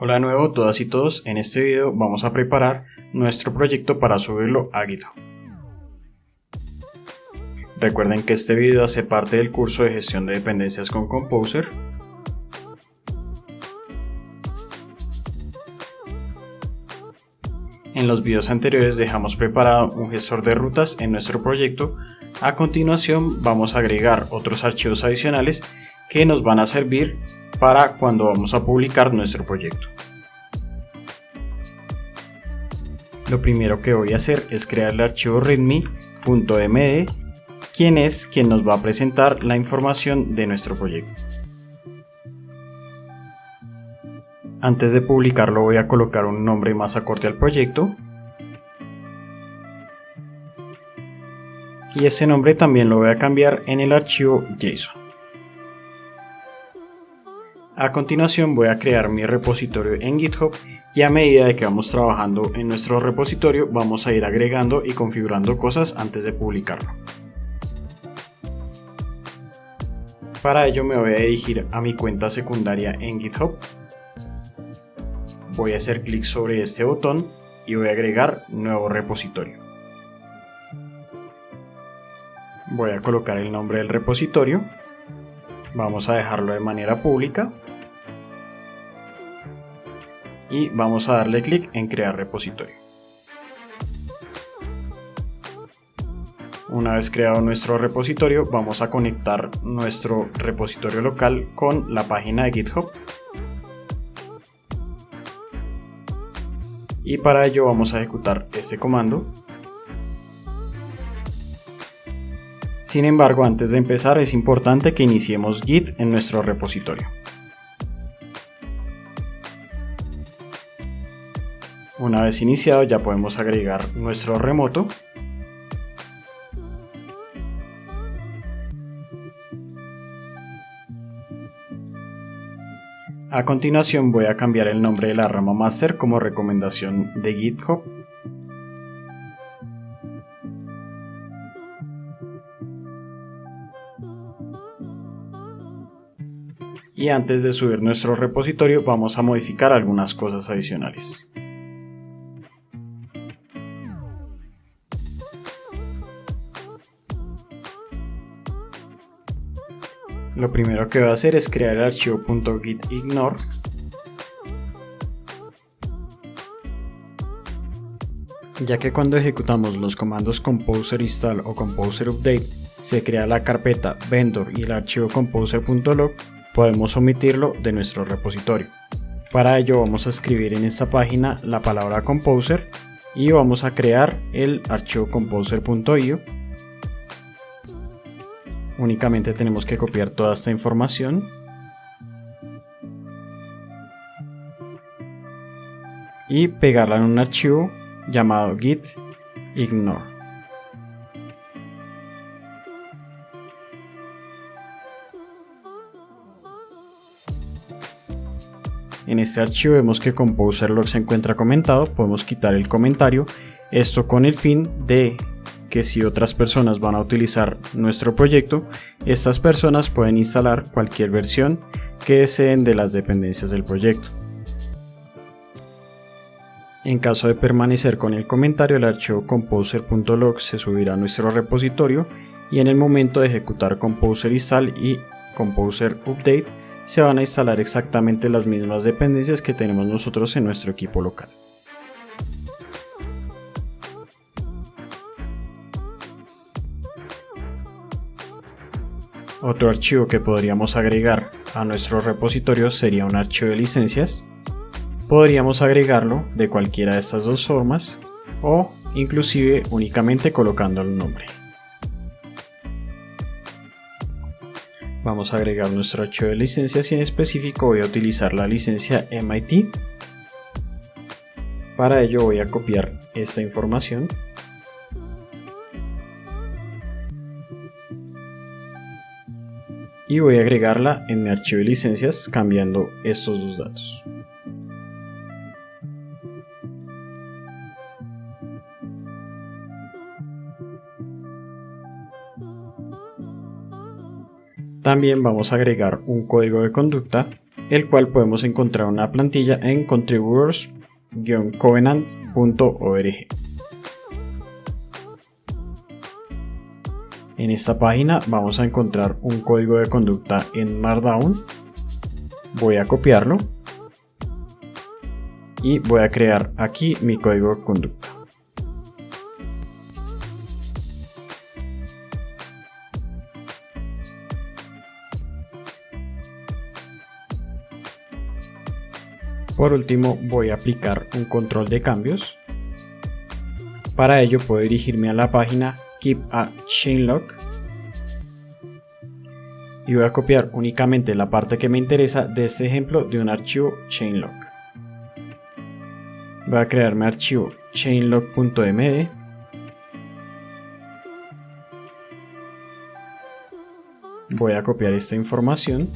Hola de nuevo todas y todos, en este video vamos a preparar nuestro proyecto para subirlo a GitHub. Recuerden que este video hace parte del curso de gestión de dependencias con Composer. En los videos anteriores dejamos preparado un gestor de rutas en nuestro proyecto. A continuación vamos a agregar otros archivos adicionales que nos van a servir para cuando vamos a publicar nuestro proyecto. Lo primero que voy a hacer es crear el archivo readme.md quien es quien nos va a presentar la información de nuestro proyecto. Antes de publicarlo voy a colocar un nombre más acorde al proyecto y ese nombre también lo voy a cambiar en el archivo JSON. A continuación voy a crear mi repositorio en GitHub y a medida de que vamos trabajando en nuestro repositorio vamos a ir agregando y configurando cosas antes de publicarlo. Para ello me voy a dirigir a mi cuenta secundaria en GitHub. Voy a hacer clic sobre este botón y voy a agregar nuevo repositorio. Voy a colocar el nombre del repositorio. Vamos a dejarlo de manera pública y vamos a darle clic en crear repositorio. Una vez creado nuestro repositorio vamos a conectar nuestro repositorio local con la página de GitHub y para ello vamos a ejecutar este comando Sin embargo, antes de empezar es importante que iniciemos Git en nuestro repositorio. Una vez iniciado ya podemos agregar nuestro remoto. A continuación voy a cambiar el nombre de la rama master como recomendación de GitHub. Y antes de subir nuestro repositorio vamos a modificar algunas cosas adicionales. Lo primero que voy a hacer es crear el archivo .gitignore ya que cuando ejecutamos los comandos composer install o composer update se crea la carpeta vendor y el archivo composer.log podemos omitirlo de nuestro repositorio. Para ello vamos a escribir en esta página la palabra composer y vamos a crear el archivo composer.io Únicamente tenemos que copiar toda esta información. Y pegarla en un archivo llamado git ignore. En este archivo vemos que Composer se encuentra comentado, podemos quitar el comentario, esto con el fin de que si otras personas van a utilizar nuestro proyecto, estas personas pueden instalar cualquier versión que deseen de las dependencias del proyecto. En caso de permanecer con el comentario, el archivo composer.log se subirá a nuestro repositorio y en el momento de ejecutar composer install y composer update se van a instalar exactamente las mismas dependencias que tenemos nosotros en nuestro equipo local. Otro archivo que podríamos agregar a nuestro repositorio sería un archivo de licencias. Podríamos agregarlo de cualquiera de estas dos formas o inclusive únicamente colocando el nombre. Vamos a agregar nuestro archivo de licencias y en específico voy a utilizar la licencia MIT. Para ello voy a copiar esta información y voy a agregarla en mi archivo de licencias cambiando estos dos datos. También vamos a agregar un código de conducta el cual podemos encontrar una plantilla en contributors-covenant.org. En esta página vamos a encontrar un código de conducta en Markdown. Voy a copiarlo y voy a crear aquí mi código de conducta. Por último voy a aplicar un control de cambios. Para ello puedo dirigirme a la página keep a chainlock y voy a copiar únicamente la parte que me interesa de este ejemplo de un archivo chainlock. Voy a crear mi archivo chainlock.md voy a copiar esta información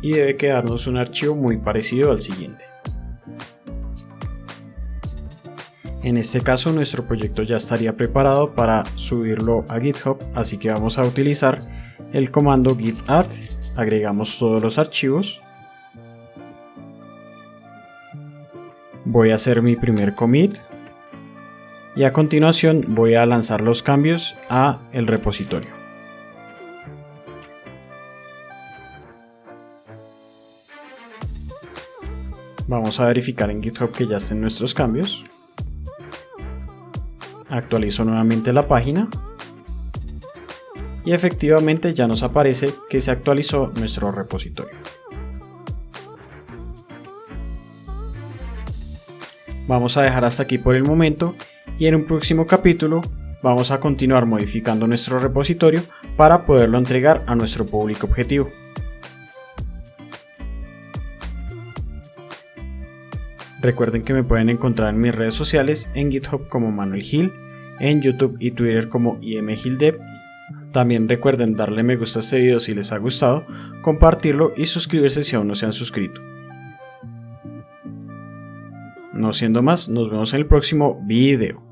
y debe quedarnos un archivo muy parecido al siguiente. En este caso nuestro proyecto ya estaría preparado para subirlo a GitHub, así que vamos a utilizar el comando git add, agregamos todos los archivos. Voy a hacer mi primer commit y a continuación voy a lanzar los cambios a el repositorio. Vamos a verificar en GitHub que ya estén nuestros cambios actualizo nuevamente la página y efectivamente ya nos aparece que se actualizó nuestro repositorio. Vamos a dejar hasta aquí por el momento y en un próximo capítulo vamos a continuar modificando nuestro repositorio para poderlo entregar a nuestro público objetivo. Recuerden que me pueden encontrar en mis redes sociales en GitHub como Manuel Gil, en YouTube y Twitter como IMGilDev. También recuerden darle me gusta a este video si les ha gustado, compartirlo y suscribirse si aún no se han suscrito. No siendo más, nos vemos en el próximo video.